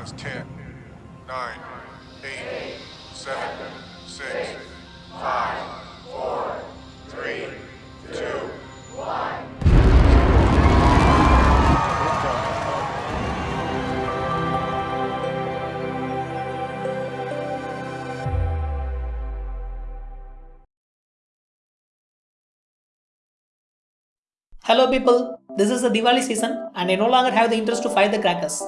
That's 10, 9, 8, 7, 6, 5, 4, 3, 2, 1. Hello people, this is the Diwali season and I no longer have the interest to fire the crackers.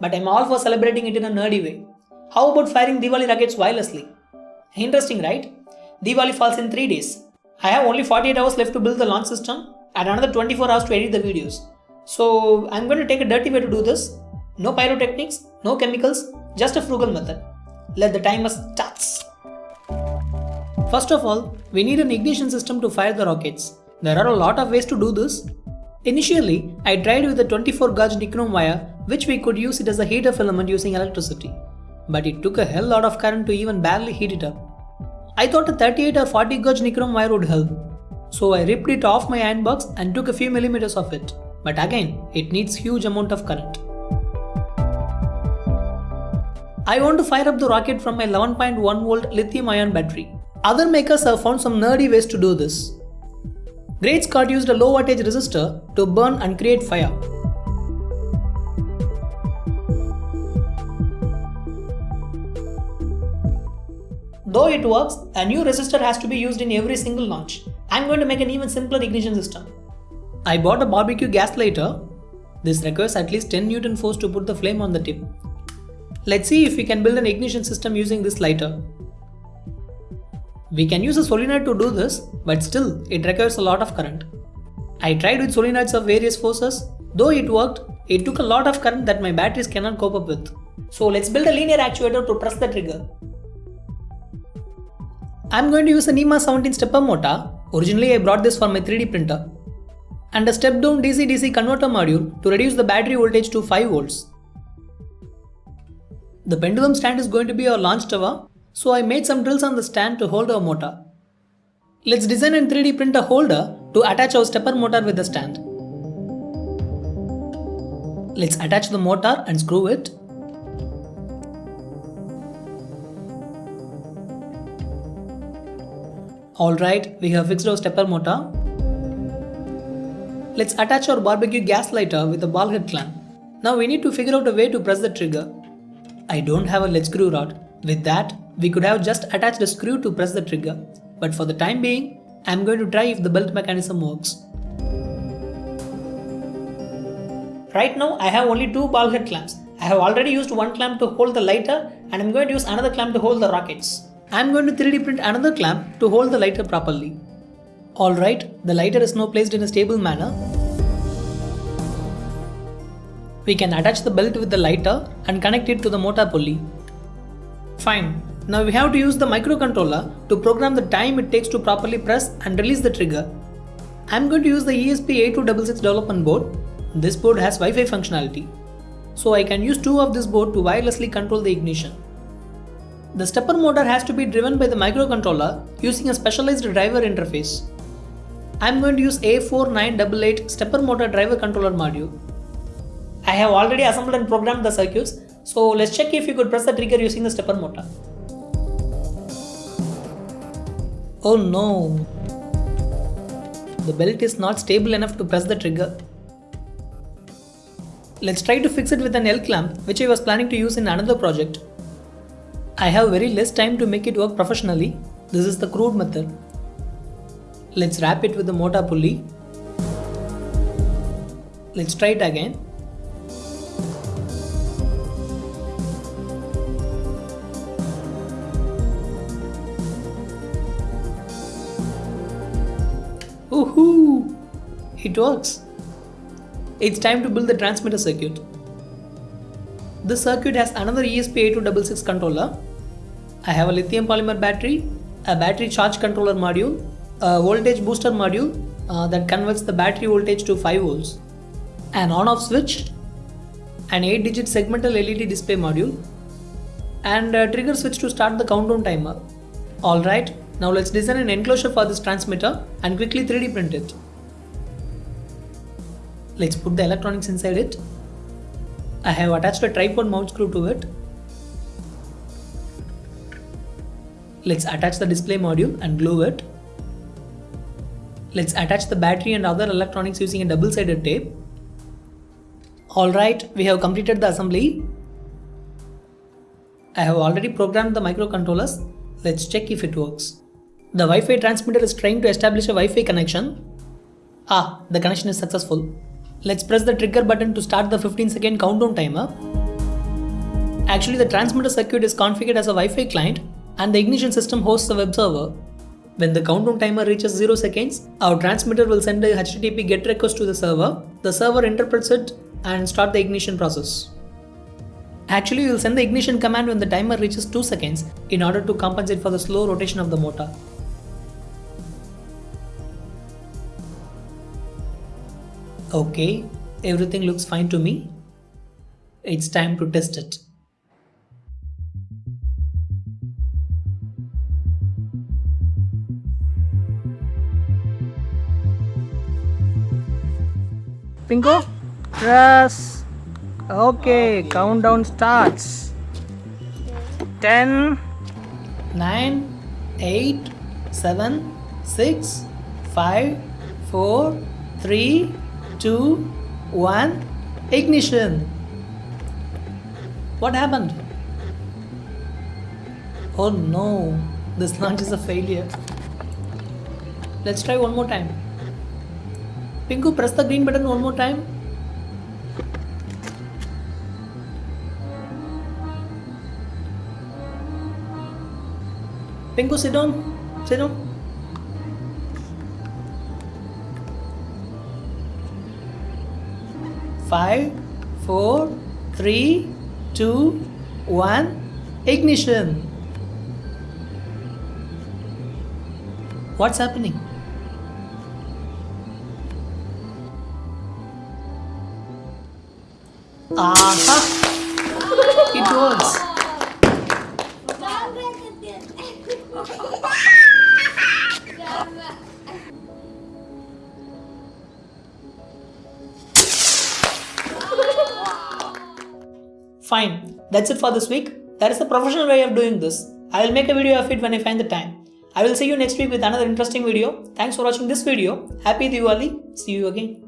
But I'm all for celebrating it in a nerdy way. How about firing Diwali rockets wirelessly? Interesting, right? Diwali falls in 3 days. I have only 48 hours left to build the launch system and another 24 hours to edit the videos. So I'm going to take a dirty way to do this. No pyrotechnics, no chemicals, just a frugal method. Let the timer starts. First of all, we need an ignition system to fire the rockets. There are a lot of ways to do this. Initially, I tried with a 24 gauge nichrome wire which we could use it as a heater filament using electricity. But it took a hell lot of current to even barely heat it up. I thought a 38 or 40 gauge nichrome wire would help. So I ripped it off my iron box and took a few millimeters of it. But again, it needs huge amount of current. I want to fire up the rocket from my 11.1 volt lithium ion battery. Other makers have found some nerdy ways to do this. Great Scott used a low voltage resistor to burn and create fire. Though it works, a new resistor has to be used in every single launch. I'm going to make an even simpler ignition system. I bought a barbecue gas lighter. This requires at least 10 Newton force to put the flame on the tip. Let's see if we can build an ignition system using this lighter. We can use a solenoid to do this, but still, it requires a lot of current. I tried with solenoids of various forces, though it worked, it took a lot of current that my batteries cannot cope up with. So let's build a linear actuator to press the trigger. I'm going to use a NEMA 17 stepper motor, originally I brought this for my 3D printer, and a step down DC-DC converter module to reduce the battery voltage to 5 volts. The pendulum stand is going to be our launch tower, so I made some drills on the stand to hold our motor. Let's design and 3D print a holder to attach our stepper motor with the stand. Let's attach the motor and screw it. Alright, we have fixed our stepper motor. Let's attach our barbecue gas lighter with a ball head clamp. Now we need to figure out a way to press the trigger. I don't have a lead screw rod. With that, we could have just attached a screw to press the trigger. But for the time being, I'm going to try if the belt mechanism works. Right now, I have only two ball head clamps. I have already used one clamp to hold the lighter and I'm going to use another clamp to hold the rockets. I'm going to 3D print another clamp to hold the lighter properly. Alright, the lighter is now placed in a stable manner. We can attach the belt with the lighter and connect it to the motor pulley. Fine, now we have to use the microcontroller to program the time it takes to properly press and release the trigger. I'm going to use the ESP8266 development board. This board has Wi-Fi functionality. So I can use two of this board to wirelessly control the ignition. The stepper motor has to be driven by the microcontroller using a specialized driver interface. I'm going to use A4988 stepper motor driver controller module. I have already assembled and programmed the circuits, so let's check if you could press the trigger using the stepper motor. Oh no! The belt is not stable enough to press the trigger. Let's try to fix it with an L clamp which I was planning to use in another project. I have very less time to make it work professionally. This is the crude method. Let's wrap it with the motor pulley. Let's try it again. Woohoo! It works. It's time to build the transmitter circuit. This circuit has another ESP8266 controller. I have a lithium polymer battery, a battery charge controller module, a voltage booster module uh, that converts the battery voltage to 5 volts, an on-off switch, an 8-digit segmental LED display module, and a trigger switch to start the countdown timer. Alright, now let's design an enclosure for this transmitter and quickly 3D print it. Let's put the electronics inside it. I have attached a tripod mount screw to it. Let's attach the display module and glue it. Let's attach the battery and other electronics using a double-sided tape. Alright, we have completed the assembly. I have already programmed the microcontrollers. Let's check if it works. The Wi-Fi transmitter is trying to establish a Wi-Fi connection. Ah, the connection is successful. Let's press the trigger button to start the 15 second countdown timer. Actually, the transmitter circuit is configured as a Wi-Fi client and the ignition system hosts a web server. When the countdown timer reaches 0 seconds, our transmitter will send a HTTP GET request to the server. The server interprets it and start the ignition process. Actually, will send the ignition command when the timer reaches 2 seconds in order to compensate for the slow rotation of the motor. Okay, everything looks fine to me. It's time to test it. Pinku, press. Okay, countdown starts. 10, 9, 8, 7, 6, 5, 4, 3, 2, 1. Ignition. What happened? Oh no, this launch is a failure. Let's try one more time. Pinku, press the green button one more time. Pinku, sit down. Sit down. Five, four, three, two, one. Ignition. What's happening? Aha! It works. Fine, that's it for this week. That is the professional way of doing this. I will make a video of it when I find the time. I will see you next week with another interesting video. Thanks for watching this video. Happy Diwali. See you again.